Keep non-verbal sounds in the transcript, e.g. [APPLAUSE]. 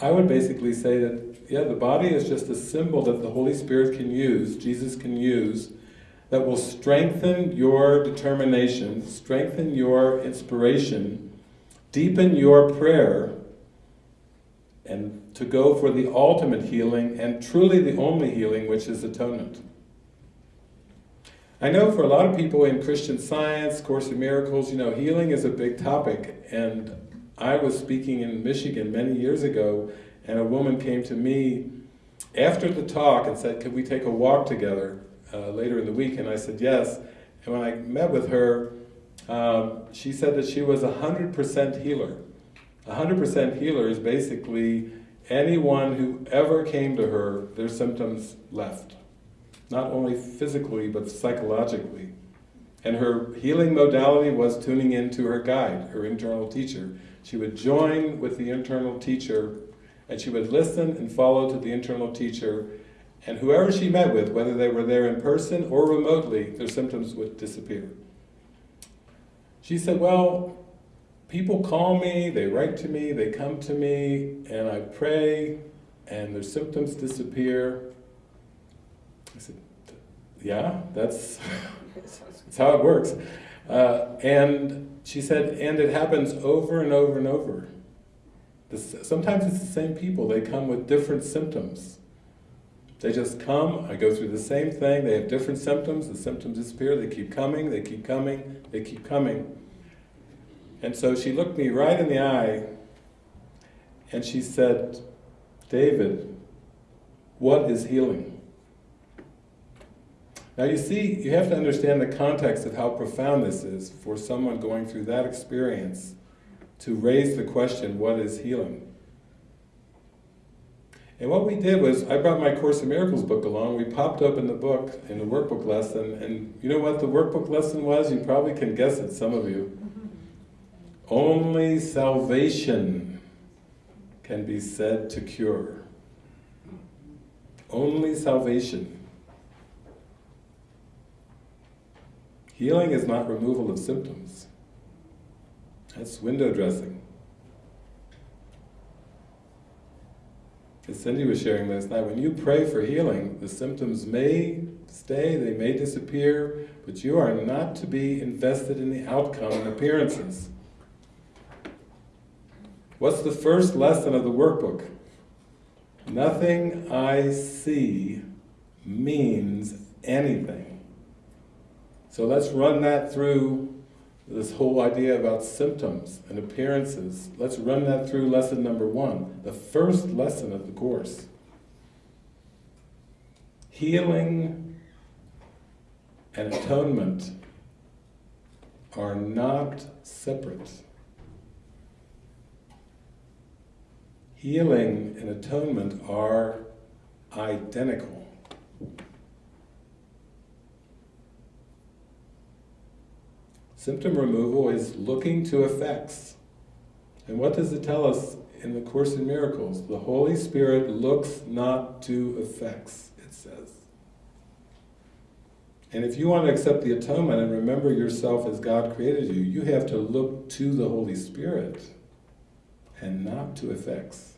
I would basically say that, yeah, the body is just a symbol that the Holy Spirit can use, Jesus can use, that will strengthen your determination, strengthen your inspiration, deepen your prayer, and to go for the ultimate healing, and truly the only healing, which is atonement. I know for a lot of people in Christian Science, Course in Miracles, you know, healing is a big topic, and I was speaking in Michigan many years ago, and a woman came to me after the talk and said, could we take a walk together uh, later in the week? And I said, yes. And when I met with her, um, she said that she was a 100% healer. A 100% healer is basically anyone who ever came to her, their symptoms left. Not only physically, but psychologically. And her healing modality was tuning into her guide, her internal teacher. She would join with the internal teacher and she would listen and follow to the internal teacher and whoever she met with, whether they were there in person or remotely, their symptoms would disappear. She said, well, people call me, they write to me, they come to me, and I pray, and their symptoms disappear. I said, yeah, that's, [LAUGHS] that's how it works. Uh, and she said, and it happens over and over and over. This, sometimes it's the same people, they come with different symptoms. They just come, I go through the same thing, they have different symptoms, the symptoms disappear, they keep coming, they keep coming, they keep coming. And so she looked me right in the eye and she said, David, what is healing? Now you see, you have to understand the context of how profound this is for someone going through that experience to raise the question, what is healing? And what we did was, I brought my Course in Miracles book along, we popped open the book in the workbook lesson, and you know what the workbook lesson was? You probably can guess it, some of you. Only salvation can be said to cure. Only salvation. Healing is not removal of symptoms. That's window dressing. As Cindy was sharing last night, when you pray for healing, the symptoms may stay, they may disappear, but you are not to be invested in the outcome and appearances. What's the first lesson of the workbook? Nothing I see means anything. So let's run that through this whole idea about symptoms and appearances. Let's run that through lesson number one, the first lesson of the Course. Healing and atonement are not separate. Healing and atonement are identical. Symptom removal is looking to effects. And what does it tell us in the Course in Miracles? The Holy Spirit looks not to effects, it says. And if you want to accept the atonement and remember yourself as God created you, you have to look to the Holy Spirit and not to effects.